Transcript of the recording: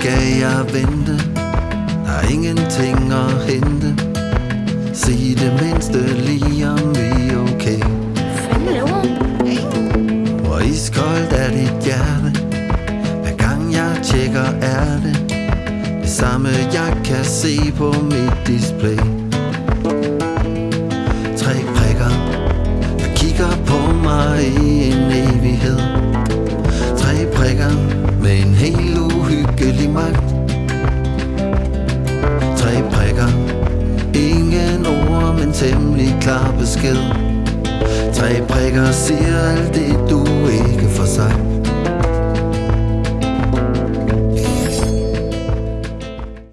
skal jeg vente? Der er ingenting at hente. Sig det mindste lige om vi er okay? Hvor iskoldt er dit hjerte? Hver gang jeg tjekker er det Det samme jeg kan se på mit display. Tre prikker Der kigger på mig i en evighed. Tre prikker med en helt temmelig klar besked. Tre prikker siger alt det, du ikke